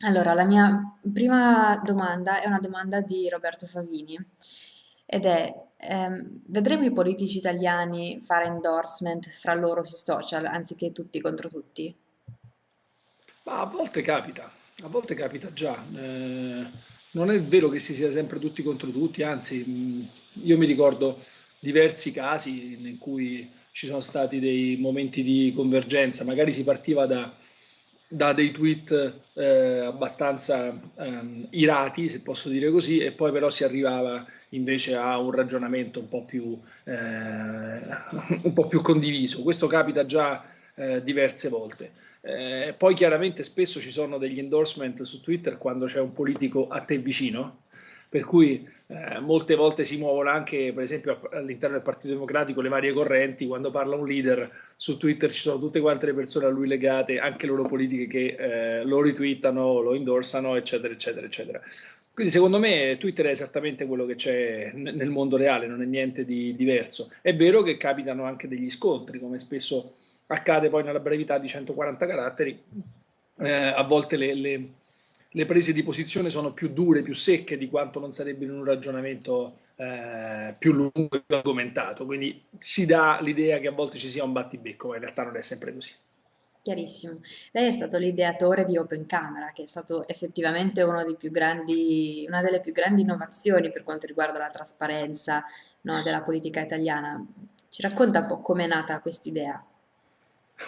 Allora, la mia prima domanda è una domanda di Roberto Favini ed è, ehm, vedremo i politici italiani fare endorsement fra loro sui social anziché tutti contro tutti? Ma a volte capita, a volte capita già. Eh, non è vero che si sia sempre tutti contro tutti, anzi, io mi ricordo diversi casi in cui ci sono stati dei momenti di convergenza, magari si partiva da, da dei tweet eh, abbastanza ehm, irati, se posso dire così, e poi però si arrivava invece a un ragionamento un po' più, eh, un po' più condiviso. Questo capita già eh, diverse volte. Eh, poi chiaramente spesso ci sono degli endorsement su Twitter quando c'è un politico a te vicino, per cui eh, molte volte si muovono anche, per esempio, all'interno del Partito Democratico le varie correnti, quando parla un leader su Twitter ci sono tutte quante le persone a lui legate, anche loro politiche che eh, lo retweetano, lo indorsano, eccetera, eccetera, eccetera. Quindi secondo me Twitter è esattamente quello che c'è nel mondo reale, non è niente di diverso. È vero che capitano anche degli scontri, come spesso accade poi nella brevità di 140 caratteri, eh, a volte le, le, le, prese di posizione sono più dure, più secche di quanto non sarebbe in un ragionamento eh, più lungo e più argomentato, quindi si dà l'idea che a volte ci sia un battibecco, ma in realtà non è sempre così. Chiarissimo. Lei è stato l'ideatore di Open Camera, che è stato effettivamente grandi, una delle più grandi innovazioni per quanto riguarda la trasparenza, no, della politica italiana. Ci racconta un po' come è nata quest'idea?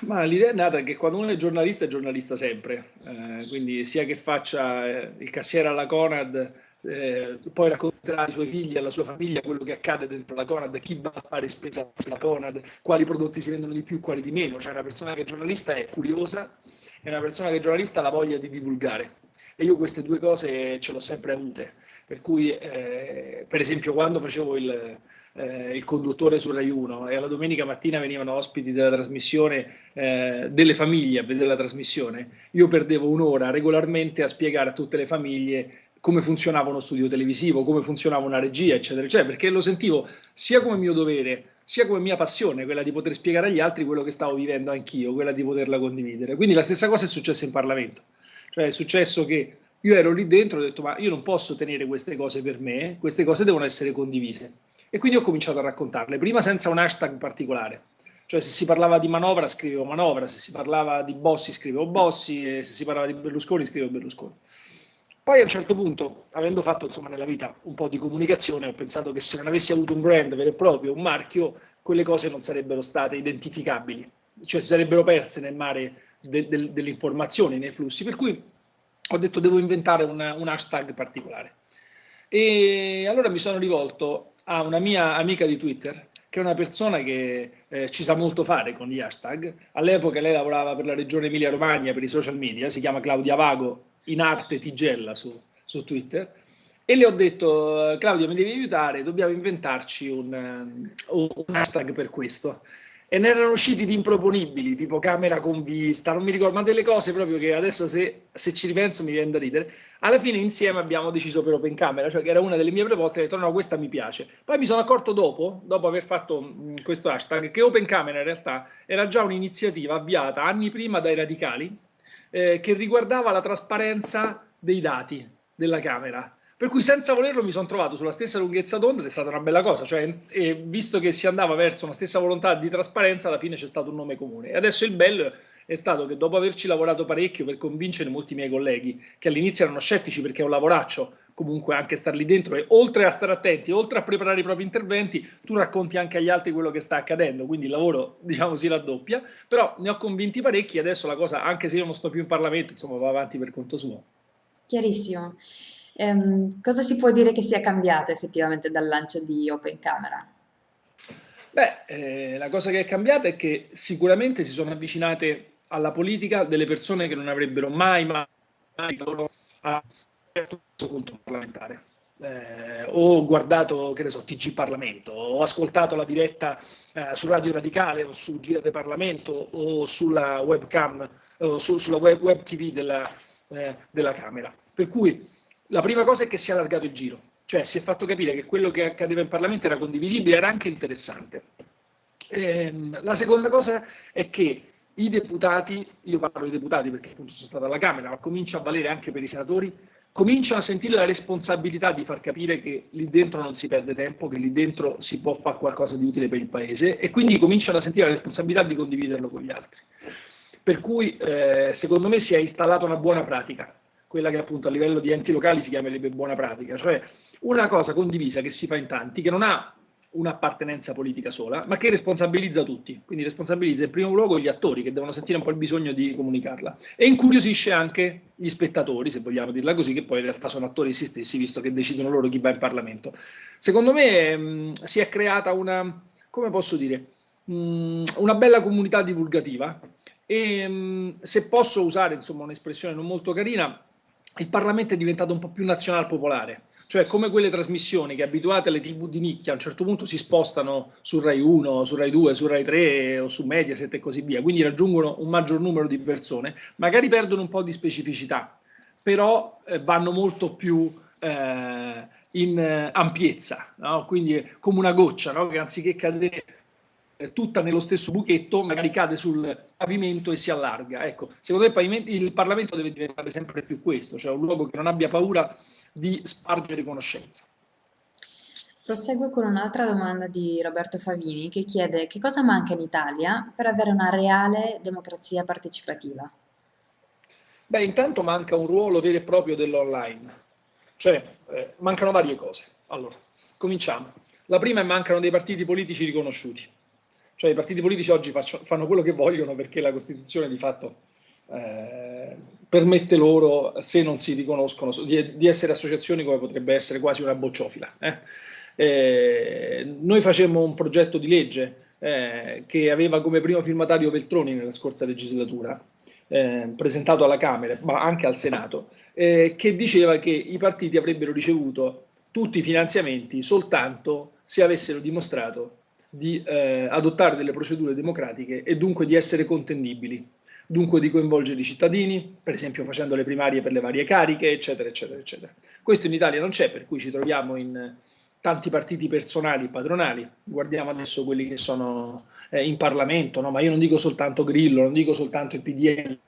Ma l'idea è nata che quando uno è giornalista è giornalista sempre, eh, quindi sia che faccia eh, il cassiere alla Conad, eh, poi racconterà ai suoi figli e alla sua famiglia quello che accade dentro la Conad, chi va a fare spesa alla Conad, quali prodotti si vendono di più, quali di meno. Cioè una persona che è giornalista è curiosa e una persona che è giornalista ha la voglia di divulgare. E io queste due cose ce l'ho sempre avute. Per cui, eh, per esempio, quando facevo il, eh, il conduttore su Rai 1 e alla domenica mattina venivano ospiti della trasmissione eh, delle famiglie a vedere la trasmissione, io perdevo un'ora regolarmente a spiegare a tutte le famiglie come funzionava uno studio televisivo, come funzionava una regia, eccetera, eccetera, perché lo sentivo sia come mio dovere, sia come mia passione, quella di poter spiegare agli altri quello che stavo vivendo anch'io, quella di poterla condividere. Quindi la stessa cosa è successa in Parlamento, cioè è successo che io ero lì dentro e ho detto ma io non posso tenere queste cose per me, queste cose devono essere condivise. E quindi ho cominciato a raccontarle, prima senza un hashtag particolare. Cioè se si parlava di manovra scrivevo manovra, se si parlava di Bossi scrivevo Bossi e se si parlava di Berlusconi scrivevo Berlusconi. Poi a un certo punto, avendo fatto insomma nella vita un po' di comunicazione, ho pensato che se non avessi avuto un brand vero e proprio, un marchio, quelle cose non sarebbero state identificabili, cioè si sarebbero perse nel mare de, de, delle informazioni, nei flussi. Per cui ho detto devo inventare un, un hashtag particolare. E allora mi sono rivolto a una mia amica di Twitter, che è una persona che eh, ci sa molto fare con gli hashtag. All'epoca lei lavorava per la regione Emilia-Romagna per i social media, si chiama Claudia Vago, in arte Tigella su, su Twitter. E le ho detto, Claudia, mi devi aiutare, dobbiamo inventarci un, un hashtag per questo e ne erano usciti di improponibili, tipo camera con vista, non mi ricordo, ma delle cose proprio che adesso se, se ci ripenso mi viene da ridere. Alla fine insieme abbiamo deciso per Open Camera, cioè che era una delle mie proposte, ho detto no, questa mi piace. Poi mi sono accorto dopo, dopo aver fatto mh, questo hashtag, che Open Camera in realtà era già un'iniziativa avviata anni prima dai radicali, eh, che riguardava la trasparenza dei dati della Camera per cui senza volerlo mi sono trovato sulla stessa lunghezza d'onda ed è stata una bella cosa, cioè, visto che si andava verso una stessa volontà di trasparenza, alla fine c'è stato un nome comune. E adesso il bello è stato che dopo averci lavorato parecchio per convincere molti miei colleghi, che all'inizio erano scettici perché è un lavoraccio, comunque anche star lì dentro e oltre a stare attenti, oltre a preparare i propri interventi, tu racconti anche agli altri quello che sta accadendo, quindi il lavoro diciamo si raddoppia, però ne ho convinti parecchi adesso la cosa, anche se io non sto più in Parlamento, insomma va avanti per conto suo. Chiarissimo. Ehm, cosa si può dire che sia cambiato effettivamente dal lancio di Open Camera? Beh, eh, la cosa che è cambiata è che sicuramente si sono avvicinate alla politica delle persone che non avrebbero mai, mai lavorato a questo punto parlamentare. Eh, ho guardato, che ne so, TG Parlamento, ho ascoltato la diretta eh, su Radio Radicale o su GR Parlamento o sulla webcam o su, sulla web, web TV della, eh, della Camera. Per cui la prima cosa è che si è allargato il giro, cioè si è fatto capire che quello che accadeva in Parlamento era condivisibile, era anche interessante. Ehm, la seconda cosa è che i deputati, io parlo dei deputati perché appunto sono stato alla Camera, ma comincia a valere anche per i senatori, cominciano a sentire la responsabilità di far capire che lì dentro non si perde tempo, che lì dentro si può fare qualcosa di utile per il Paese e quindi cominciano a sentire la responsabilità di condividerlo con gli altri. Per cui eh, secondo me si è installata una buona pratica, quella che appunto a livello di enti locali si chiamerebbe buona pratica, cioè una cosa condivisa che si fa in tanti, che non ha un'appartenenza politica sola, ma che responsabilizza tutti, quindi responsabilizza in primo luogo gli attori che devono sentire un po' il bisogno di comunicarla. E incuriosisce anche gli spettatori, se vogliamo dirla così, che poi in realtà sono attori essi stessi, visto che decidono loro chi va in Parlamento. Secondo me mh, mm, si è creata una, come posso dire, mh, mm, una bella comunità divulgativa. E mh, mm, se posso usare un'espressione non molto carina, il Parlamento è diventato un po' più nazional popolare cioè come quelle trasmissioni che abituate alle tv di nicchia a un certo punto si spostano su Rai 1, su Rai 2, su Rai 3 o su Mediaset e così via, quindi raggiungono un maggior numero di persone, magari perdono un po' di specificità, però eh, vanno molto più eh, in eh, ampiezza, no? quindi come una goccia no? che anziché cadere tutta nello stesso buchetto, magari cade sul pavimento e si allarga. Ecco, secondo me il Parlamento deve diventare sempre più questo, cioè un luogo che non abbia paura di spargere conoscenza. Proseguo con un'altra domanda di Roberto Favini che chiede che cosa manca in Italia per avere una reale democrazia partecipativa? Beh, intanto manca un ruolo vero e proprio dell'online, cioè eh, mancano varie cose. Allora, cominciamo. La prima è mancano dei partiti politici riconosciuti cioè i partiti politici oggi faccio, fanno quello che vogliono perché la Costituzione di fatto eh, permette loro, se non si riconoscono, di, di, essere associazioni come potrebbe essere quasi una bocciofila. Eh. Eh, noi facemmo un progetto di legge eh, che aveva come primo firmatario Veltroni nella scorsa legislatura, eh, presentato alla Camera, ma anche al Senato, eh, che diceva che i partiti avrebbero ricevuto tutti i finanziamenti soltanto se avessero dimostrato di eh, adottare delle procedure democratiche e dunque di essere contendibili, dunque di coinvolgere i cittadini, per esempio facendo le primarie per le varie cariche, eccetera, eccetera, eccetera. Questo in Italia non c'è, per cui ci troviamo in tanti partiti personali e patronali, guardiamo adesso quelli che sono eh, in Parlamento, no? ma io non dico soltanto Grillo, non dico soltanto il PDL,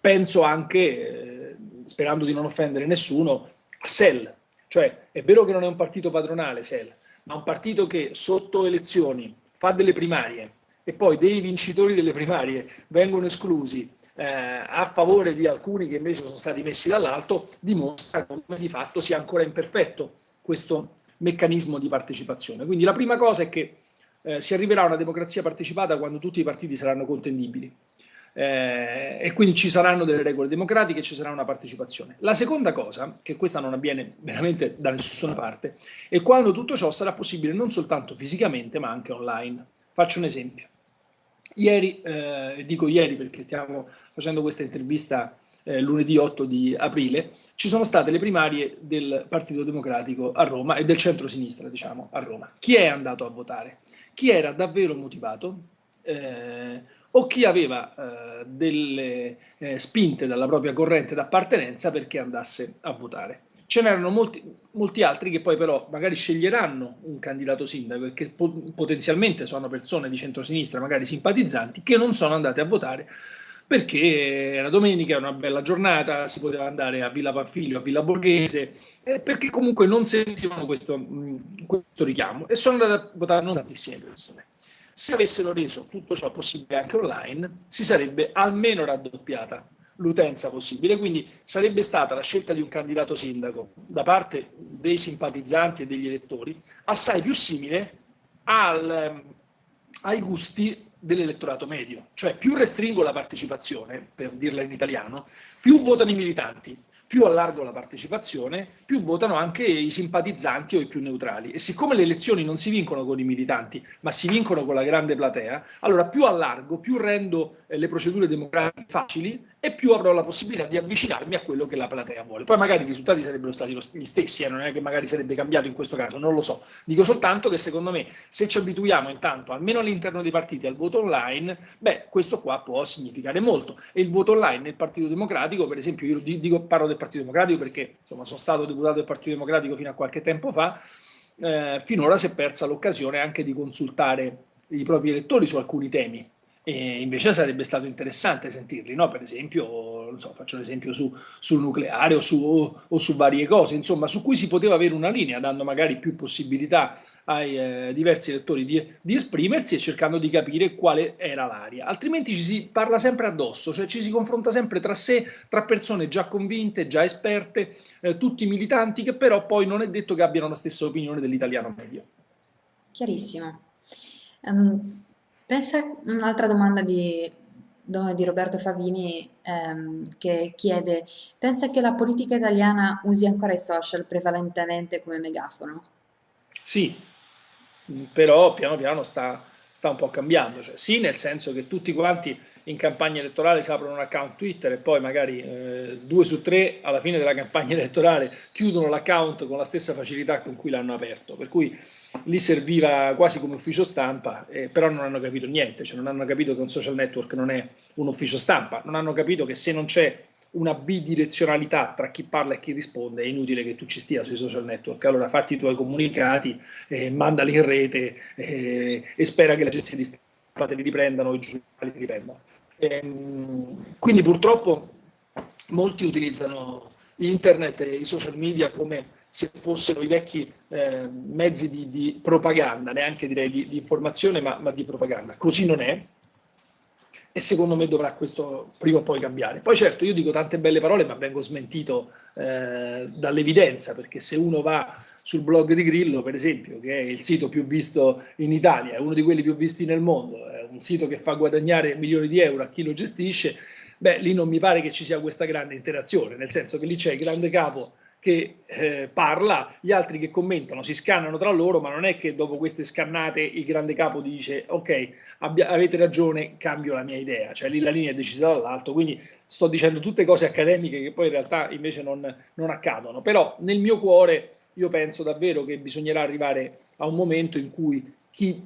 penso anche, eh, sperando di non offendere nessuno, a SEL, cioè è vero che non è un partito padronale SEL, ma un partito che sotto elezioni fa delle primarie e poi dei vincitori delle primarie vengono esclusi eh, a favore di alcuni che invece sono stati messi dall'alto, dimostra come di fatto sia ancora imperfetto questo meccanismo di partecipazione. Quindi la prima cosa è che eh, si arriverà a una democrazia partecipata quando tutti i partiti saranno contendibili eh, e quindi ci saranno delle regole democratiche ci sarà una partecipazione. La seconda cosa, che questa non avviene veramente da nessuna parte, è quando tutto ciò sarà possibile non soltanto fisicamente ma anche online. Faccio un esempio. Ieri, eh, dico ieri perché stiamo facendo questa intervista eh, lunedì 8 di aprile, ci sono state le primarie del Partito Democratico a Roma e del centro-sinistra, diciamo, a Roma. Chi è andato a votare? Chi era davvero motivato? Eh, o chi aveva eh, delle eh, spinte dalla propria corrente d'appartenenza perché andasse a votare. Ce n'erano molti, molti, altri che poi però magari sceglieranno un candidato sindaco e che po potenzialmente sono persone di centrosinistra, magari simpatizzanti, che non sono andate a votare perché era domenica, era una bella giornata, si poteva andare a Villa Panfilio, a Villa Borghese, eh, perché comunque non sentivano questo, mh, questo richiamo e sono andate a votare non tantissime persone. Se avessero reso tutto ciò possibile anche online, si sarebbe almeno raddoppiata l'utenza possibile, quindi sarebbe stata la scelta di un candidato sindaco da parte dei simpatizzanti e degli elettori assai più simile al, ehm, ai gusti dell'elettorato medio, cioè più restringo la partecipazione, per dirla in italiano, più votano i militanti, più allargo la partecipazione, più votano anche i simpatizzanti o i più neutrali. E siccome le elezioni non si vincono con i militanti, ma si vincono con la grande platea, allora più allargo, più rendo eh, le procedure democratiche facili e più avrò la possibilità di avvicinarmi a quello che la platea vuole. Poi magari i risultati sarebbero stati gli stessi, eh, non è che magari sarebbe cambiato in questo caso, non lo so. Dico soltanto che secondo me se ci abituiamo intanto, almeno all'interno dei partiti, al voto online, beh, questo qua può significare molto. E il voto online nel Partito Democratico, per esempio, io dico, parlo del Partito Democratico perché insomma, sono stato deputato del Partito Democratico fino a qualche tempo fa, eh, finora si è persa l'occasione anche di consultare i propri elettori su alcuni temi E invece sarebbe stato interessante sentirli, no? Per esempio, so, faccio un esempio su, sul nucleare o su, o, o su, varie cose, insomma, su cui si poteva avere una linea, dando magari più possibilità ai eh, diversi lettori di, di, esprimersi e cercando di capire quale era l'aria. Altrimenti ci si parla sempre addosso, cioè ci si confronta sempre tra sé, tra persone già convinte, già esperte, eh, tutti militanti, che però poi non è detto che abbiano la stessa opinione dell'italiano medio. Chiarissimo. Um, Pensa un'altra domanda di, di Roberto Favini ehm, che chiede, pensa che la politica italiana usi ancora i social prevalentemente come megafono? Sì, però piano piano sta, sta un po' cambiando. Cioè, sì, nel senso che tutti quanti in campagna elettorale si aprono un account Twitter e poi magari eh, due su tre alla fine della campagna elettorale chiudono l'account con la stessa facilità con cui l'hanno aperto. Per cui lì serviva quasi come ufficio stampa, eh, però non hanno capito niente, cioè non hanno capito che un social network non è un ufficio stampa, non hanno capito che se non c'è una bidirezionalità tra chi parla e chi risponde, è inutile che tu ci stia sui social network. Allora fatti i tuoi comunicati, eh, mandali in rete eh, e spera che le agenzie di stampa te li riprendano i giornali ti riprendano. Ehm, quindi purtroppo molti utilizzano internet e i social media come se fossero i vecchi eh, mezzi di, di, propaganda, neanche direi di, di informazione, ma, ma, di propaganda. Così non è e secondo me dovrà questo prima o poi cambiare. Poi certo, io dico tante belle parole, ma vengo smentito eh, dall'evidenza, perché se uno va sul blog di Grillo, per esempio, che è il sito più visto in Italia, è uno di quelli più visti nel mondo, è un sito che fa guadagnare milioni di euro a chi lo gestisce, beh, lì non mi pare che ci sia questa grande interazione, nel senso che lì c'è il grande capo che eh, parla, gli altri che commentano, si scannano tra loro, ma non è che dopo queste scannate il grande capo dice ok, avete ragione, cambio la mia idea, cioè lì la linea è decisa dall'alto, quindi sto dicendo tutte cose accademiche che poi in realtà invece non, non accadono, però nel mio cuore io penso davvero che bisognerà arrivare a un momento in cui chi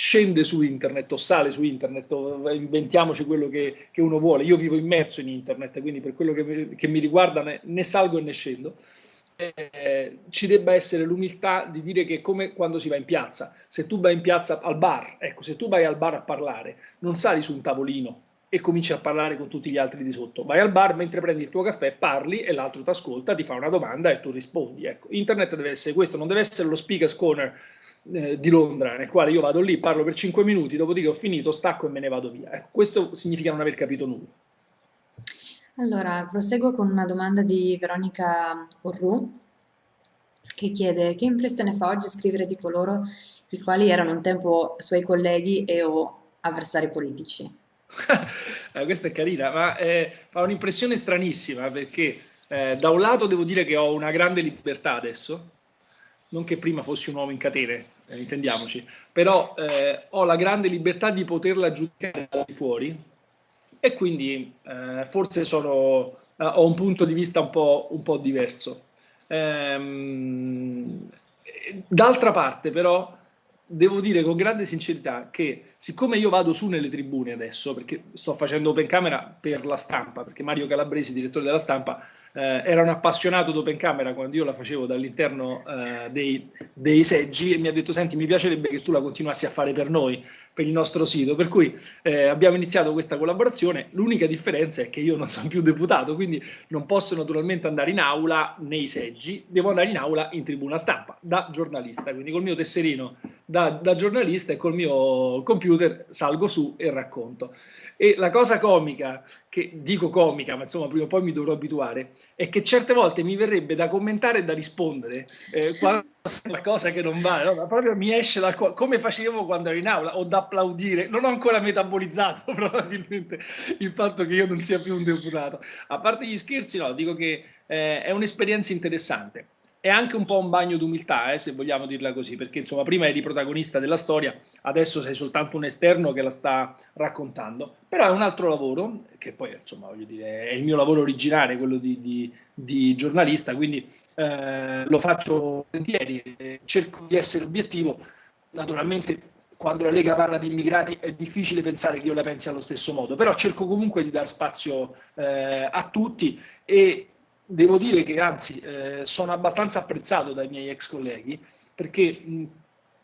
scende su internet o sale su internet o inventiamoci quello che, che uno vuole. Io vivo immerso in internet, quindi per quello che mi, che mi riguarda ne, ne, salgo e ne scendo. Eh, ci debba essere l'umiltà di dire che come quando si va in piazza, se tu vai in piazza al bar, ecco, se tu vai al bar a parlare, non sali su un tavolino e cominci a parlare con tutti gli altri di sotto. Vai al bar mentre prendi il tuo caffè, parli e l'altro ti ascolta, ti fa una domanda e tu rispondi. Ecco, internet deve essere questo, non deve essere lo speaker's corner eh, di Londra, nel quale io vado lì, parlo per 5 minuti, dopodiché ho finito, stacco e me ne vado via. Ecco, questo significa non aver capito nulla. Allora, proseguo con una domanda di Veronica Orru, che chiede che impressione fa oggi scrivere di coloro i quali erano un tempo suoi colleghi e o avversari politici? eh, questa è carina, ma eh, fa un'impressione stranissima perché eh, da un lato devo dire che ho una grande libertà adesso, non che prima fossi un uomo in catene, eh, intendiamoci, però eh, ho la grande libertà di poterla giudicare da fuori e quindi eh, forse sono, ho un punto di vista un po', un po diverso. Ehm, d'altra parte però devo dire con grande sincerità che siccome io vado su nelle tribune adesso, perché sto facendo open camera per la stampa, perché Mario Calabresi, direttore della stampa, eh, era un appassionato d'open camera quando io la facevo dall'interno eh, dei, dei, seggi e mi ha detto senti mi piacerebbe che tu la continuassi a fare per noi, per il nostro sito, per cui eh, abbiamo iniziato questa collaborazione, l'unica differenza è che io non sono più deputato, quindi non posso naturalmente andare in aula nei seggi, devo andare in aula in tribuna stampa, da giornalista, quindi col mio tesserino da, da giornalista e col mio computer salgo su e racconto. E la cosa comica, che dico comica, ma insomma prima o poi mi dovrò abituare, è che certe volte mi verrebbe da commentare e da rispondere eh, quando c'è qualcosa che non va, no? proprio mi esce dal cuore, come facevo quando ero in aula, o da applaudire, non ho ancora metabolizzato probabilmente il fatto che io non sia più un deputato. A parte gli scherzi, no, dico che eh, è un'esperienza interessante è anche un po' un bagno d'umiltà, eh, se vogliamo dirla così, perché insomma prima eri protagonista della storia, adesso sei soltanto un esterno che la sta raccontando, però è un altro lavoro, che poi insomma voglio dire è il mio lavoro originale, quello di, di, di giornalista, quindi eh, lo faccio volentieri, eh, cerco di essere obiettivo, naturalmente quando la Lega parla di immigrati è difficile pensare che io la pensi allo stesso modo, però cerco comunque di dar spazio eh, a tutti e devo dire che anzi eh, sono abbastanza apprezzato dai miei ex colleghi perché mh,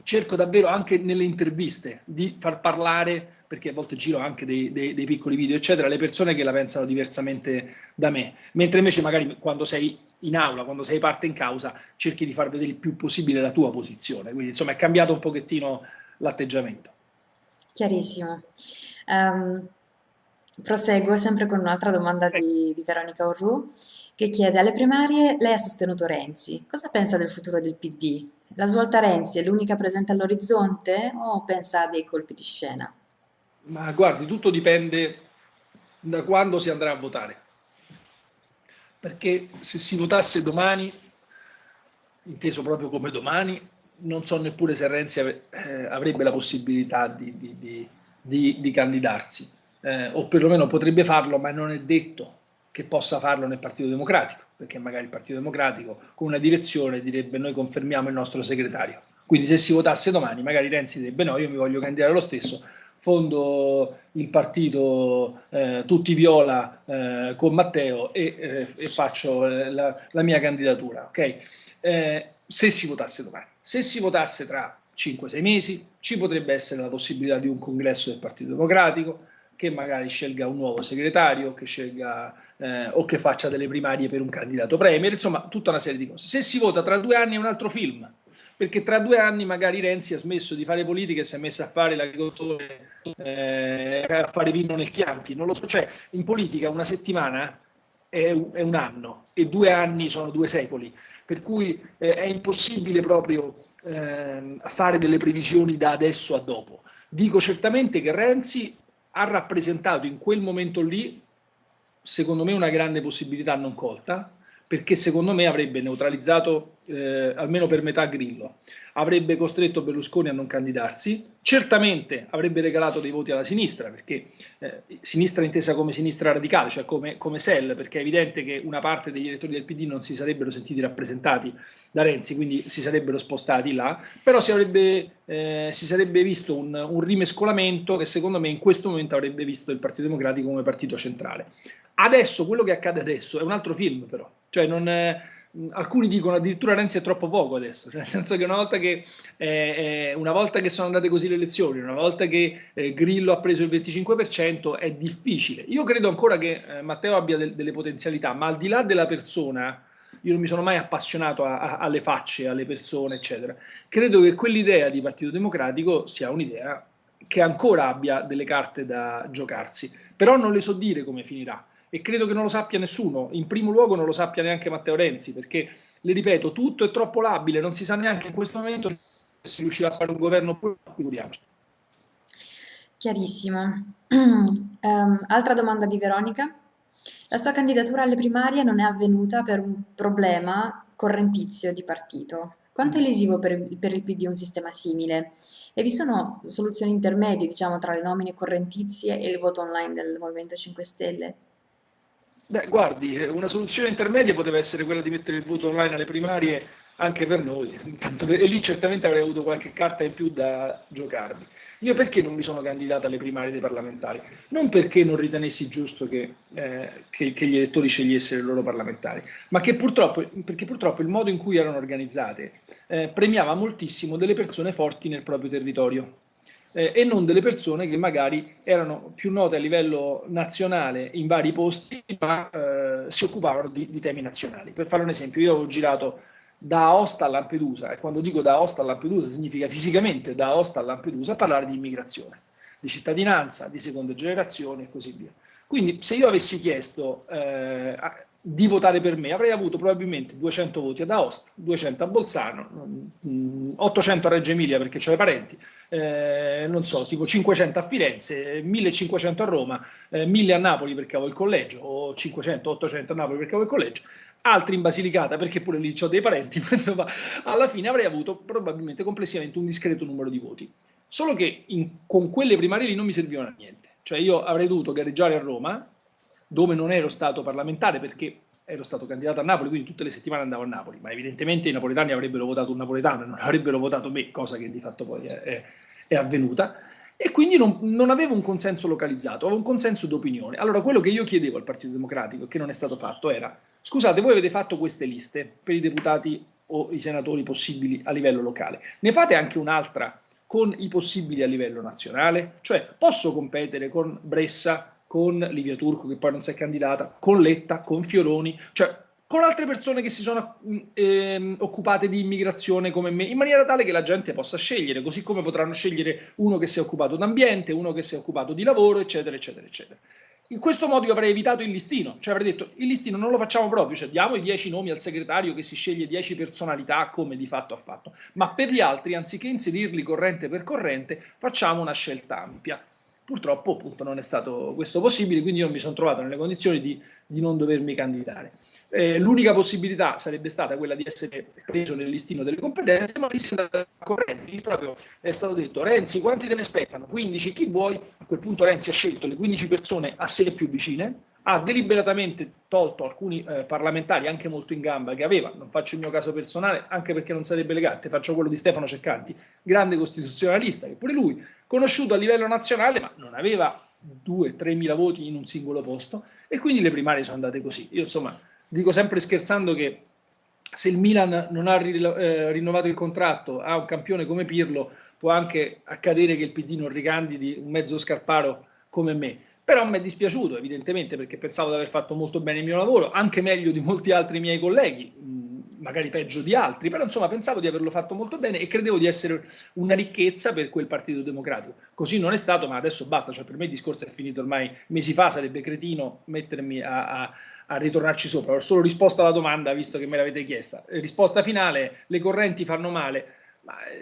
cerco davvero anche nelle interviste di far parlare perché a volte giro anche dei, dei, dei, piccoli video, eccetera, le persone che la pensano diversamente da me, mentre invece magari quando sei in aula, quando sei parte in causa, cerchi di far vedere il più possibile la tua posizione, quindi insomma è cambiato un pochettino l'atteggiamento. Chiarissimo. Um, proseguo sempre con un'altra domanda di, di Veronica Orru che chiede alle primarie lei ha sostenuto Renzi, cosa pensa del futuro del PD? La svolta Renzi è l'unica presente all'orizzonte o pensa a dei colpi di scena? Ma guardi, tutto dipende da quando si andrà a votare. Perché se si votasse domani, inteso proprio come domani, non so neppure se Renzi eh, avrebbe la possibilità di, di, di, di, di candidarsi, eh, o perlomeno potrebbe farlo, ma non è detto che possa farlo nel Partito Democratico, perché magari il Partito Democratico con una direzione direbbe noi confermiamo il nostro segretario. Quindi se si votasse domani, magari Renzi direbbe no, io mi voglio candidare lo stesso, fondo il partito eh, tutti viola eh, con Matteo e, eh, e faccio eh, la, la, mia candidatura. Okay? Eh, se si votasse domani. Se si votasse tra 5-6 mesi, ci potrebbe essere la possibilità di un congresso del Partito Democratico che magari scelga un nuovo segretario che scelga, eh, o che faccia delle primarie per un candidato premier, insomma tutta una serie di cose. Se si vota tra due anni è un altro film, perché tra due anni magari Renzi ha smesso di fare politica e si è messo a fare l'agricoltore, eh, a fare vino nel Chianti, non lo so, cioè in politica una settimana è un, è un anno e due anni sono due secoli, per cui eh, è impossibile proprio eh, fare delle previsioni da adesso a dopo. Dico certamente che Renzi ha rappresentato in quel momento lì, secondo me, una grande possibilità non colta, perché secondo me avrebbe neutralizzato eh, almeno per metà Grillo, avrebbe costretto Berlusconi a non candidarsi, certamente avrebbe regalato dei voti alla sinistra, perché eh, sinistra intesa come sinistra radicale, cioè come, come SEL, perché è evidente che una parte degli elettori del PD non si sarebbero sentiti rappresentati da Renzi, quindi si sarebbero spostati là, però si, avrebbe, eh, si sarebbe visto un, un rimescolamento che secondo me in questo momento avrebbe visto il Partito Democratico come partito centrale. Adesso, quello che accade adesso è un altro film però, cioè non, eh, alcuni dicono addirittura Renzi è troppo poco adesso, cioè nel senso che una volta che, eh, una volta che sono andate così le elezioni, una volta che eh, Grillo ha preso il 25% è difficile. Io credo ancora che eh, Matteo abbia de delle potenzialità, ma al di là della persona, io non mi sono mai appassionato a, a, alle facce, alle persone, eccetera. Credo che quell'idea di Partito Democratico sia un'idea che ancora abbia delle carte da giocarsi, però non le so dire come finirà e credo che non lo sappia nessuno, in primo luogo non lo sappia neanche Matteo Renzi, perché, le ripeto, tutto è troppo labile, non si sa neanche in questo momento se riuscirà a fare un governo pure, figuriamoci. Chiarissimo. um, altra domanda di Veronica. La sua candidatura alle primarie non è avvenuta per un problema correntizio di partito. Quanto è lesivo per, per, il PD un sistema simile? E vi sono soluzioni intermedie, diciamo, tra le nomine correntizie e il voto online del Movimento 5 Stelle? Beh, guardi, una soluzione intermedia poteva essere quella di mettere il voto online alle primarie anche per noi, e lì certamente avrei avuto qualche carta in più da giocarmi. Io perché non mi sono candidato alle primarie dei parlamentari? Non perché non ritenessi giusto che, eh, che, che gli elettori scegliessero i loro parlamentari, ma purtroppo, perché purtroppo il modo in cui erano organizzate eh, premiava moltissimo delle persone forti nel proprio territorio eh, e non delle persone che magari erano più note a livello nazionale in vari posti, ma eh, si occupavano di, di, temi nazionali. Per fare un esempio, io ho girato da Aosta a Lampedusa, e quando dico da Aosta a Lampedusa significa fisicamente da Aosta a Lampedusa, a parlare di immigrazione, di cittadinanza, di seconda generazione e così via. Quindi se io avessi chiesto eh, di votare per me, avrei avuto probabilmente 200 voti ad Aosta, 200 a Bolzano, 800 a Reggio Emilia perché ho i parenti, eh, non so, tipo 500 a Firenze, 1500 a Roma, eh, 1000 a Napoli perché avevo il collegio, o 500, 800 a Napoli perché avevo il collegio, altri in Basilicata perché pure lì ho dei parenti, ma insomma alla fine avrei avuto probabilmente complessivamente un discreto numero di voti. Solo che in, con quelle primarie lì non mi servivano a niente, cioè io avrei dovuto gareggiare a Roma, dove non ero stato parlamentare perché ero stato candidato a Napoli, quindi tutte le settimane andavo a Napoli, ma evidentemente i napoletani avrebbero votato un napoletano e non avrebbero votato me, cosa che di fatto poi è, è, è avvenuta, e quindi non, non, avevo un consenso localizzato, avevo un consenso d'opinione. Allora quello che io chiedevo al Partito Democratico, e che non è stato fatto, era scusate, voi avete fatto queste liste per i deputati o i senatori possibili a livello locale. Ne fate anche un'altra con i possibili a livello nazionale? Cioè, posso competere con Bressa, con Livia Turco, che poi non si è candidata, con Letta, con Fioroni, cioè con altre persone che si sono eh, occupate di immigrazione come me, in maniera tale che la gente possa scegliere, così come potranno scegliere uno che si è occupato d'ambiente, uno che si è occupato di lavoro, eccetera, eccetera, eccetera. In questo modo io avrei evitato il listino, cioè avrei detto il listino non lo facciamo proprio, cioè diamo i 10 nomi al segretario che si sceglie 10 personalità come di fatto ha fatto, ma per gli altri anziché inserirli corrente per corrente facciamo una scelta ampia. Purtroppo appunto non è stato questo possibile, quindi io mi sono trovato nelle condizioni di, di non dovermi candidare. Eh, L'unica possibilità sarebbe stata quella di essere preso nel listino delle competenze, ma lì si è andata corrente, proprio è stato detto Renzi quanti te ne aspettano? 15, chi vuoi? A quel punto Renzi ha scelto le 15 persone a sé più vicine, ha deliberatamente tolto alcuni eh, parlamentari anche molto in gamba che aveva, non faccio il mio caso personale anche perché non sarebbe elegante, faccio quello di Stefano Ceccanti, grande costituzionalista, che pure lui conosciuto a livello nazionale ma non aveva 2-3 mila voti in un singolo posto. E quindi le primarie sono andate così. Io insomma dico sempre scherzando che se il Milan non ha eh, rinnovato il contratto a un campione come Pirlo può anche accadere che il PD non ricandidi un mezzo scarparo come me però mi è dispiaciuto evidentemente perché pensavo di aver fatto molto bene il mio lavoro, anche meglio di molti altri miei colleghi, magari peggio di altri, però insomma pensavo di averlo fatto molto bene e credevo di essere una ricchezza per quel Partito Democratico. Così non è stato, ma adesso basta, cioè per me il discorso è finito ormai mesi fa, sarebbe cretino mettermi a, a, a ritornarci sopra. Ho solo risposto alla domanda, visto che me l'avete chiesta. Risposta finale, le correnti fanno male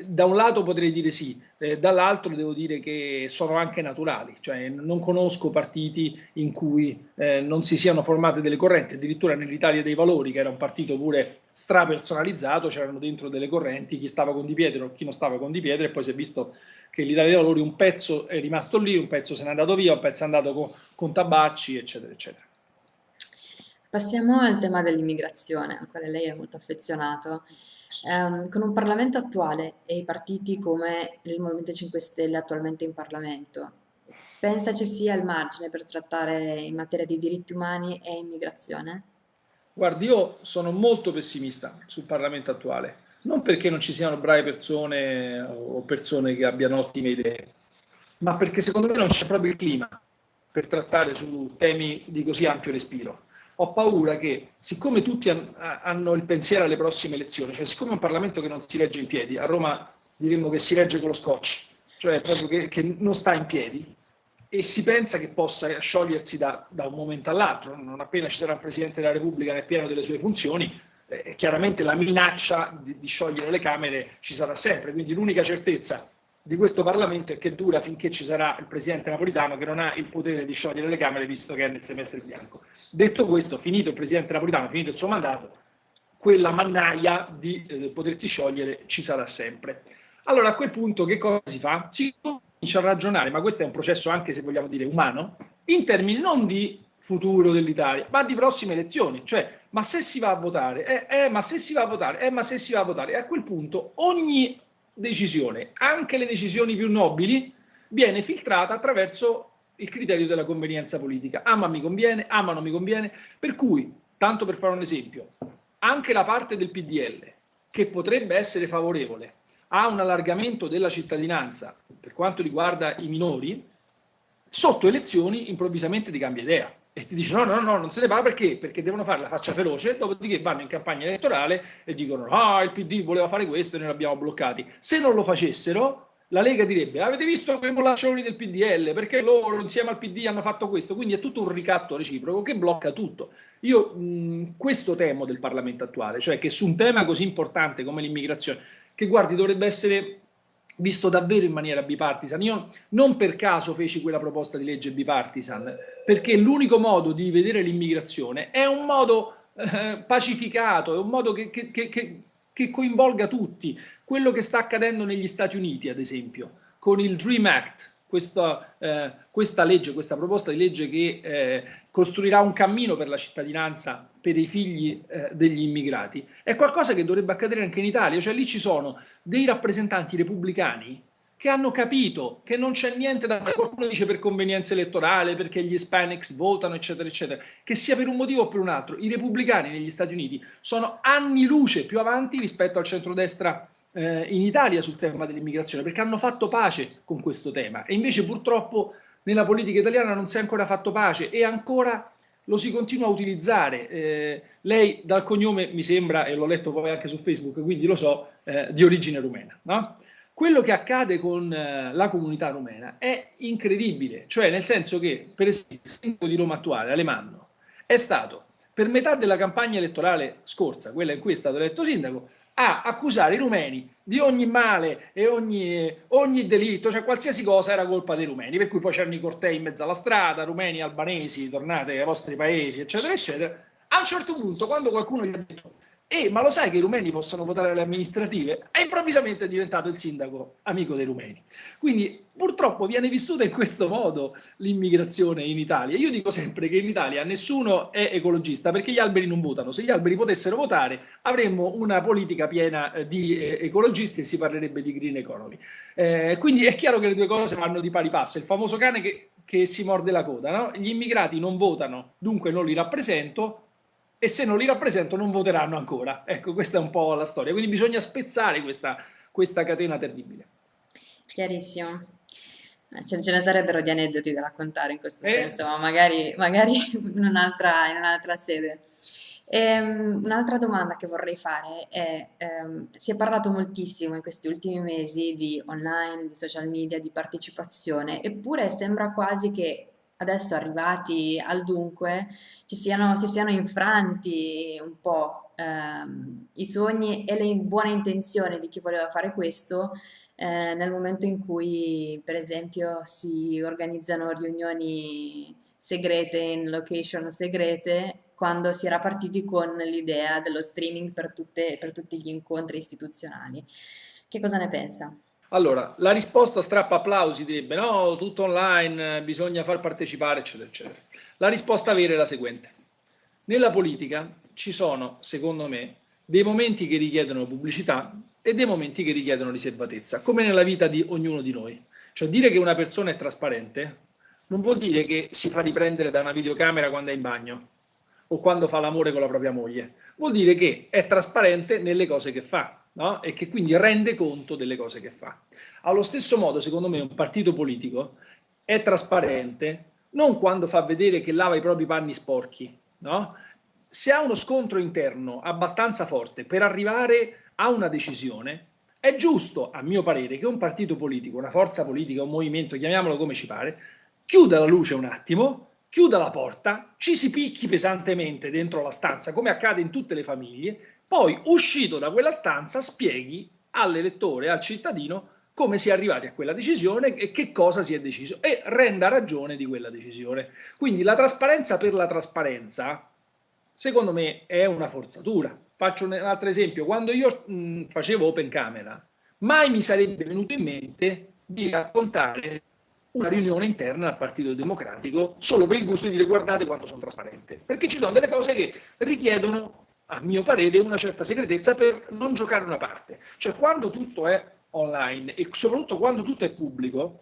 da un lato potrei dire sì, eh, dall'altro devo dire che sono anche naturali, cioè non conosco partiti in cui eh, non si siano formate delle correnti, addirittura nell'Italia dei Valori, che era un partito pure strapersonalizzato, c'erano dentro delle correnti, chi stava con Di Pietro, chi non stava con Di Pietro, e poi si è visto che l'Italia dei Valori un pezzo è rimasto lì, un pezzo se n'è andato via, un pezzo è andato con, con Tabacci, eccetera, eccetera. Passiamo al tema dell'immigrazione, al quale lei è molto affezionato. Um, con un Parlamento attuale e i partiti come il Movimento 5 Stelle attualmente in Parlamento, pensa ci sia il margine per trattare in materia di diritti umani e immigrazione? Guardi, io sono molto pessimista sul Parlamento attuale, non perché non ci siano brave persone o persone che abbiano ottime idee, ma perché secondo me non c'è proprio il clima per trattare su temi di così ampio respiro ho paura che, siccome tutti hanno il pensiero alle prossime elezioni, cioè siccome è un Parlamento che non si regge in piedi, a Roma diremmo che si regge con lo scotch, cioè proprio che, che non sta in piedi, e si pensa che possa sciogliersi da, da un momento all'altro, non appena ci sarà un Presidente della Repubblica nel pieno delle sue funzioni, eh, chiaramente la minaccia di, di sciogliere le Camere ci sarà sempre, quindi l'unica certezza di questo Parlamento è che dura finché ci sarà il Presidente Napolitano che non ha il potere di sciogliere le Camere visto che è nel semestre bianco. Detto questo, finito il Presidente Napolitano, finito il suo mandato, quella mannaia di eh, potersi sciogliere ci sarà sempre. Allora a quel punto che cosa si fa? Si comincia a ragionare, ma questo è un processo anche se vogliamo dire umano, in termini non di futuro dell'Italia, ma di prossime elezioni, cioè ma se si va a votare, eh, eh, ma se si va a votare, eh, ma se si va a votare, e a quel punto ogni decisione, anche le decisioni più nobili, viene filtrata attraverso il criterio della convenienza politica. Ah ma mi conviene, ah ma non mi conviene, per cui, tanto per fare un esempio, anche la parte del PDL che potrebbe essere favorevole a un allargamento della cittadinanza per quanto riguarda i minori, sotto elezioni improvvisamente ti cambia idea e ti dice no, no, no, non se ne parla perché? Perché devono fare la faccia feroce, dopodiché vanno in campagna elettorale e dicono ah, il PD voleva fare questo e noi l'abbiamo bloccati. Se non lo facessero, la Lega direbbe avete visto quei molaccioni del PDL perché loro insieme al PD hanno fatto questo, quindi è tutto un ricatto reciproco che blocca tutto. Io mh, questo temo del Parlamento attuale, cioè che su un tema così importante come l'immigrazione, che guardi dovrebbe essere visto davvero in maniera bipartisan. Io non per caso feci quella proposta di legge bipartisan, perché l'unico modo di vedere l'immigrazione è un modo eh, pacificato, è un modo che, che, che, che, coinvolga tutti. Quello che sta accadendo negli Stati Uniti, ad esempio, con il DREAM Act, questa, eh, questa legge, questa proposta di legge che eh, costruirà un cammino per la cittadinanza per i figli eh, degli immigrati, è qualcosa che dovrebbe accadere anche in Italia, cioè lì ci sono dei rappresentanti repubblicani che hanno capito che non c'è niente da fare. Qualcuno dice per convenienza elettorale, perché gli Hispanics votano, eccetera, eccetera. Che sia per un motivo o per un altro. I repubblicani negli Stati Uniti sono anni luce più avanti rispetto al centrodestra eh, in Italia sul tema dell'immigrazione, perché hanno fatto pace con questo tema. E invece purtroppo nella politica italiana non si è ancora fatto pace e ancora lo si continua a utilizzare. Eh, lei dal cognome mi sembra, e l'ho letto poi anche su Facebook, quindi lo so, eh, di origine rumena. No? Quello che accade con eh, la comunità rumena è incredibile, cioè nel senso che, per esempio, il sindaco di Roma attuale, Alemanno, è stato per metà della campagna elettorale scorsa, quella in cui è stato eletto sindaco, a accusare i rumeni di ogni male e ogni, ogni, delitto, cioè qualsiasi cosa era colpa dei rumeni, per cui poi c'erano i cortei in mezzo alla strada, rumeni, albanesi, tornate ai vostri paesi, eccetera, eccetera. A un certo punto, quando qualcuno gli ha detto e, ma lo sai che i rumeni possono votare alle amministrative? E improvvisamente è diventato il sindaco amico dei rumeni. Quindi purtroppo viene vissuta in questo modo l'immigrazione in Italia. Io dico sempre che in Italia nessuno è ecologista perché gli alberi non votano. Se gli alberi potessero votare avremmo una politica piena eh, di eh, ecologisti e si parlerebbe di green economy. Eh, quindi è chiaro che le due cose vanno di pari passo. Il famoso cane che, che si morde la coda. No? Gli immigrati non votano, dunque non li rappresento, e se non li rappresento non voteranno ancora. Ecco, questa è un po' la storia. Quindi bisogna spezzare questa, questa catena terribile. Chiarissimo. Eh, ce, ne sarebbero di aneddoti da raccontare in questo eh. senso, ma magari, magari in un'altra un sede. Um, un'altra domanda che vorrei fare è, um, si è parlato moltissimo in questi ultimi mesi di online, di social media, di partecipazione, eppure sembra quasi che adesso arrivati al dunque siano, si siano infranti un po' ehm, i sogni e le buone intenzioni di chi voleva fare questo eh, nel momento in cui per esempio si organizzano riunioni segrete in location segrete quando si era partiti con l'idea dello streaming per, tutte, per tutti gli incontri istituzionali. Che cosa ne pensa? Allora, la risposta strappa applausi, direbbe no, tutto online, bisogna far partecipare, eccetera, eccetera. La risposta vera è la seguente. Nella politica ci sono, secondo me, dei momenti che richiedono pubblicità e dei momenti che richiedono riservatezza, come nella vita di ognuno di noi. Cioè dire che una persona è trasparente non vuol dire che si fa riprendere da una videocamera quando è in bagno o quando fa l'amore con la propria moglie. Vuol dire che è trasparente nelle cose che fa no? e che quindi rende conto delle cose che fa. Allo stesso modo, secondo me, un partito politico è trasparente non quando fa vedere che lava i propri panni sporchi, no? se ha uno scontro interno abbastanza forte per arrivare a una decisione, è giusto, a mio parere, che un partito politico, una forza politica, un movimento, chiamiamolo come ci pare, chiuda la luce un attimo, chiuda la porta, ci si picchi pesantemente dentro la stanza, come accade in tutte le famiglie, poi uscito da quella stanza spieghi all'elettore, al cittadino, come si è arrivati a quella decisione e che cosa si è deciso e renda ragione di quella decisione. Quindi la trasparenza per la trasparenza, secondo me, è una forzatura. Faccio un altro esempio. Quando io mh, facevo Open Camera, mai mi sarebbe venuto in mente di raccontare una riunione interna al Partito Democratico solo per il gusto di dire guardate quanto sono trasparente. Perché ci sono delle cose che richiedono a mio parere, una certa segretezza per non giocare una parte. Cioè quando tutto è online e soprattutto quando tutto è pubblico,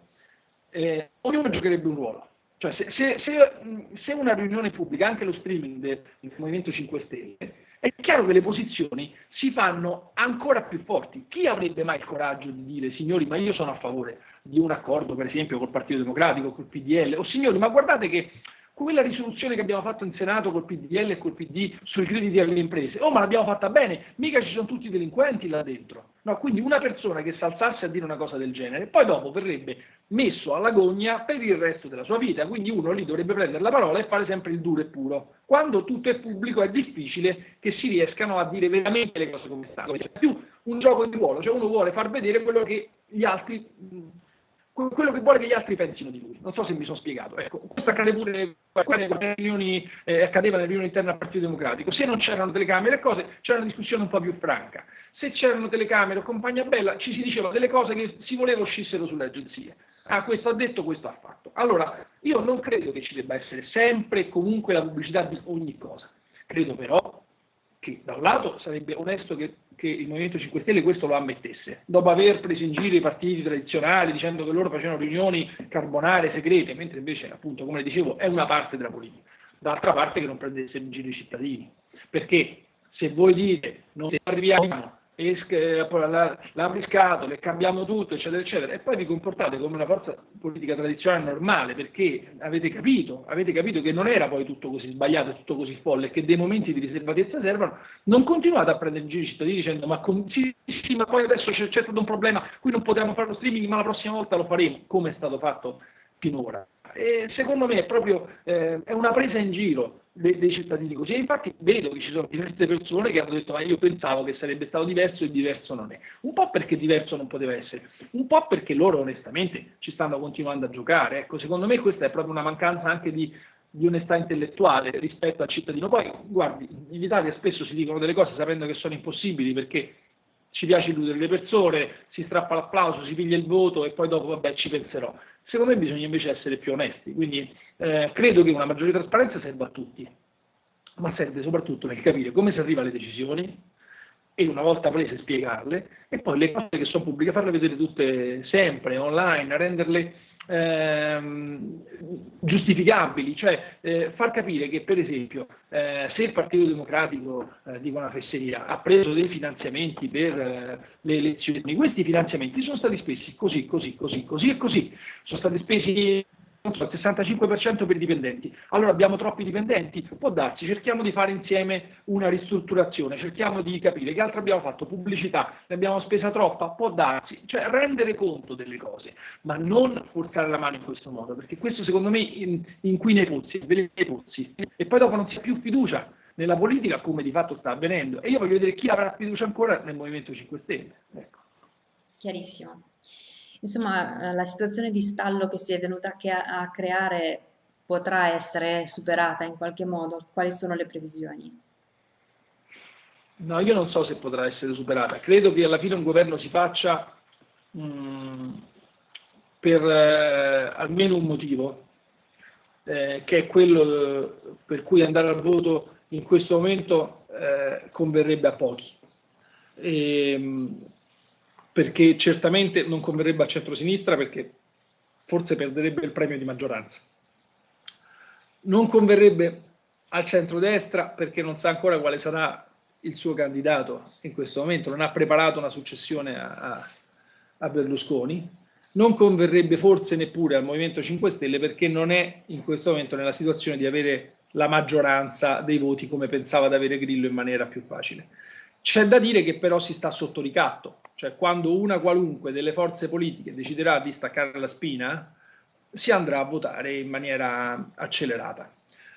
eh, ognuno giocherebbe un ruolo. Cioè se, se, se, se, una riunione pubblica, anche lo streaming del, del Movimento 5 Stelle, è chiaro che le posizioni si fanno ancora più forti. Chi avrebbe mai il coraggio di dire, signori, ma io sono a favore di un accordo, per esempio, col Partito Democratico, col PDL, o signori, ma guardate che quella risoluzione che abbiamo fatto in Senato col PDL e col PD sui crediti alle imprese, oh ma l'abbiamo fatta bene, mica ci sono tutti i delinquenti là dentro. No, quindi una persona che si alzasse a dire una cosa del genere, poi dopo verrebbe messo alla gogna per il resto della sua vita, quindi uno lì dovrebbe prendere la parola e fare sempre il duro e puro. Quando tutto è pubblico è difficile che si riescano a dire veramente le cose come stanno, è più un gioco di ruolo, cioè uno vuole far vedere quello che gli altri quello che vuole che gli altri pensino di lui. Non so se mi sono spiegato. Ecco, questo accade pure nelle riunioni, eh, accadeva nelle riunioni interne al Partito Democratico. Se non c'erano telecamere e cose, c'era una discussione un po' più franca. Se c'erano telecamere o compagnia bella, ci si diceva delle cose che si voleva uscissero sulle agenzie. Ah, questo ha detto, questo ha fatto. Allora, io non credo che ci debba essere sempre e comunque la pubblicità di ogni cosa. Credo però che da un lato sarebbe onesto che, che, il Movimento 5 Stelle questo lo ammettesse, dopo aver preso in giro i partiti tradizionali dicendo che loro facevano riunioni carbonare segrete, mentre invece, appunto, come dicevo, è una parte della politica. D'altra parte che non prendesse in giro i cittadini, perché se voi dite non arriviamo l'apri scatole, cambiamo tutto, eccetera, eccetera, e poi vi comportate come una forza politica tradizionale normale perché avete capito, avete capito che non era poi tutto così sbagliato tutto così folle, che dei momenti di riservatezza servono, non continuate a prendere in giro i cittadini dicendo ma, con, sì, sì, ma poi adesso c'è, c'è stato un problema, qui non potevamo fare lo streaming, ma la prossima volta lo faremo, come è stato fatto finora. E secondo me è proprio eh, è una presa in giro dei, dei, cittadini così. E infatti vedo che ci sono diverse persone che hanno detto ma io pensavo che sarebbe stato diverso e diverso non è. Un po' perché diverso non poteva essere, un po' perché loro onestamente ci stanno continuando a giocare. Ecco, secondo me questa è proprio una mancanza anche di, di onestà intellettuale rispetto al cittadino. Poi, guardi, in Italia spesso si dicono delle cose sapendo che sono impossibili perché ci piace illudere le persone, si strappa l'applauso, si piglia il voto e poi dopo vabbè ci penserò. Secondo me bisogna invece essere più onesti, quindi eh, credo che una maggiore trasparenza serva a tutti, ma serve soprattutto nel capire come si arriva alle decisioni e una volta prese spiegarle e poi le cose che sono pubbliche farle vedere tutte sempre online, renderle ehm, giustificabili, cioè eh, far capire che per esempio eh, se il Partito Democratico, eh, dico una fesseria, ha preso dei finanziamenti per eh, le elezioni, questi finanziamenti sono stati spesi così, così, così, così e così, sono stati spesi so, il 65% per i dipendenti. Allora abbiamo troppi dipendenti? Può darsi, cerchiamo di fare insieme una ristrutturazione, cerchiamo di capire che altro abbiamo fatto, pubblicità, ne abbiamo spesa troppa? Può darsi, cioè rendere conto delle cose, ma non forzare la mano in questo modo, perché questo secondo me inquina i pozzi, i pozzi, e poi dopo non si ha più fiducia nella politica come di fatto sta avvenendo. E io voglio vedere chi avrà fiducia ancora nel Movimento 5 Stelle. Ecco. Chiarissimo. Insomma, eh, la situazione di stallo che si è venuta a creare potrà essere superata in qualche modo? Quali sono le previsioni? No, io non so se potrà essere superata. Credo che alla fine un governo si faccia mh, mm, per eh, almeno un motivo, eh, che è quello eh, per cui andare al voto in questo momento eh, converrebbe a pochi. E, ehm, perché certamente non converrebbe al centro-sinistra perché forse perderebbe il premio di maggioranza. Non converrebbe al centro-destra perché non sa ancora quale sarà il suo candidato in questo momento, non ha preparato una successione a, a, a Berlusconi, non converrebbe forse neppure al Movimento 5 Stelle perché non è in questo momento nella situazione di avere la maggioranza dei voti come pensava di avere Grillo in maniera più facile. C'è da dire che però si sta sotto ricatto, cioè quando una qualunque delle forze politiche deciderà di staccare la spina, si andrà a votare in maniera accelerata.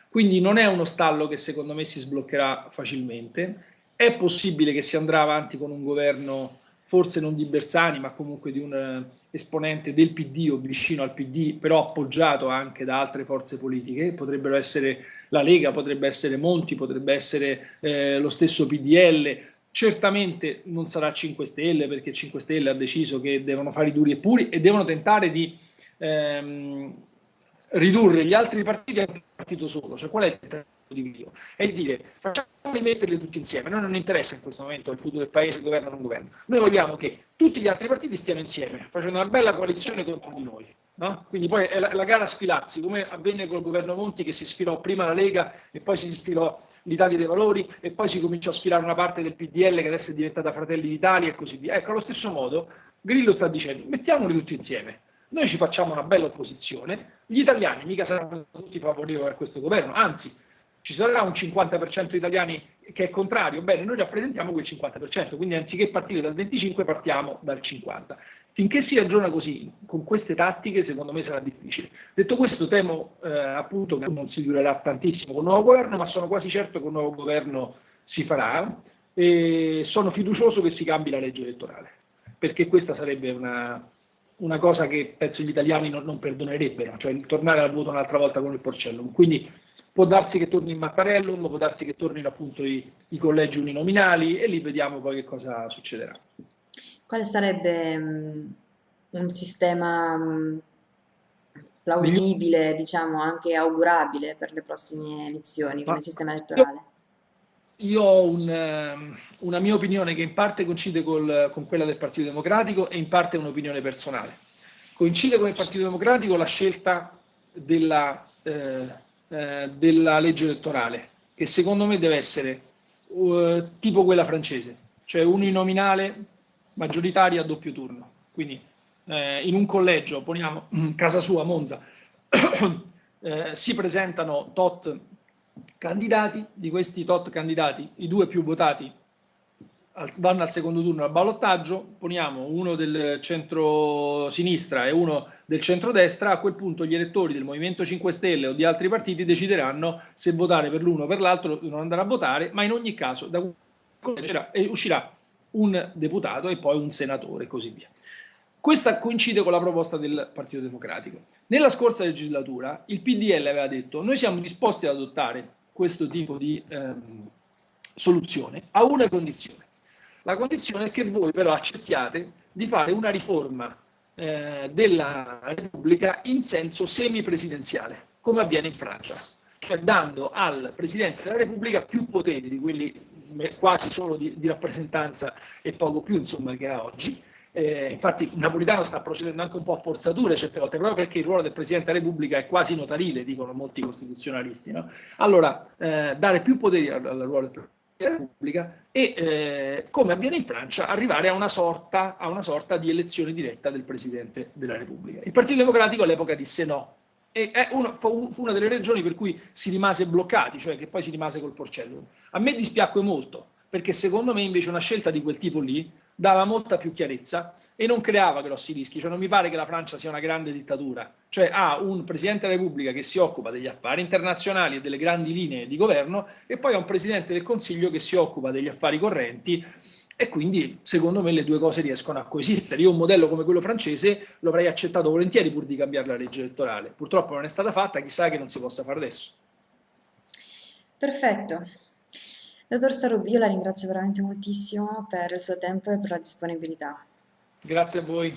Quindi non è uno stallo che secondo me si sbloccherà facilmente, è possibile che si andrà avanti con un governo forse non di Bersani, ma comunque di un eh, esponente del PD o vicino al PD, però appoggiato anche da altre forze politiche, potrebbero essere la Lega, potrebbe essere Monti, potrebbe essere eh, lo stesso PDL, Certamente non sarà 5 Stelle perché 5 Stelle ha deciso che devono fare i duri e puri e devono tentare di ehm, ridurre gli altri partiti a un partito solo. Cioè qual è il tentativo di Dio? È il dire facciamoli metterli tutti insieme. A noi non interessa in questo momento il futuro del paese, governo o non governo. Noi vogliamo che tutti gli altri partiti stiano insieme, facendo una bella coalizione contro di noi. No? Quindi poi è la, la gara a sfilarsi, come avvenne col governo Monti che si sfilò prima la Lega e poi si sfilò l'Italia dei Valori e poi si cominciò a sfilare una parte del PDL che adesso è diventata Fratelli d'Italia e così via. Ecco, allo stesso modo Grillo sta dicendo mettiamoli tutti insieme, noi ci facciamo una bella opposizione, gli italiani mica saranno tutti favorevoli a questo governo, anzi ci sarà un 50% di italiani che è contrario, bene, noi rappresentiamo quel 50%, quindi anziché partire dal 25 partiamo dal 50. Finché si ragiona così, con queste tattiche, secondo me sarà difficile. Detto questo, temo eh, appunto che non si durerà tantissimo con il nuovo governo, ma sono quasi certo che un nuovo governo si farà e sono fiducioso che si cambi la legge elettorale, perché questa sarebbe una, una cosa che penso gli italiani non, non, perdonerebbero, cioè tornare al voto un'altra volta con il Porcellum. Quindi può darsi che torni il Mattarellum, può darsi che tornino appunto i, i collegi uninominali e lì vediamo poi che cosa succederà. Quale sarebbe um, un sistema um, plausibile, diciamo anche augurabile per le prossime elezioni come Ma sistema elettorale? io ho un, ehm, una mia opinione che in parte coincide col, con quella del Partito Democratico e in parte è un'opinione personale. Coincide con il Partito Democratico la scelta della, eh, eh, della legge elettorale, che secondo me deve essere uh, tipo quella francese, cioè uninominale maggioritaria a doppio turno. Quindi eh, in un collegio, poniamo casa sua, Monza, eh, si presentano tot candidati, di questi tot candidati i due più votati vanno al secondo turno al ballottaggio, poniamo uno del centro-sinistra e uno del centro-destra, a quel punto gli elettori del Movimento 5 Stelle o di altri partiti decideranno se votare per l'uno o per l'altro, non andare a votare, ma in ogni caso da uscirà un deputato e poi un senatore e così via. Questa coincide con la proposta del Partito Democratico. Nella scorsa legislatura il PDL aveva detto noi siamo disposti ad adottare questo tipo di ehm, soluzione a una condizione. La condizione è che voi però accettiate di fare una riforma eh, della Repubblica in senso semipresidenziale, come avviene in Francia, cioè dando al Presidente della Repubblica più poteri di quelli quasi solo di, di rappresentanza e poco più insomma, che ha oggi, eh, infatti Napolitano sta procedendo anche un po' a forzature certe volte, proprio perché il ruolo del Presidente della Repubblica è quasi notarile, dicono molti costituzionalisti. No? Allora, eh, dare più poteri al, al, ruolo del Presidente della Repubblica e, eh, come avviene in Francia, arrivare a una, sorta, a una sorta di elezione diretta del Presidente della Repubblica. Il Partito Democratico all'epoca disse no, e uno, fu una delle ragioni per cui si rimase bloccati, cioè che poi si rimase col porcello. A me dispiacque molto, perché secondo me invece una scelta di quel tipo lì dava molta più chiarezza e non creava grossi rischi, cioè non mi pare che la Francia sia una grande dittatura, cioè ha un Presidente della Repubblica che si occupa degli affari internazionali e delle grandi linee di governo e poi ha un Presidente del Consiglio che si occupa degli affari correnti e quindi secondo me le due cose riescono a coesistere. Io un modello come quello francese lo avrei accettato volentieri pur di cambiare la legge elettorale, purtroppo non è stata fatta, chissà che non si possa fare adesso. Perfetto. Dottor Starubi, io la ringrazio veramente moltissimo per il suo tempo e per la disponibilità. Grazie a voi.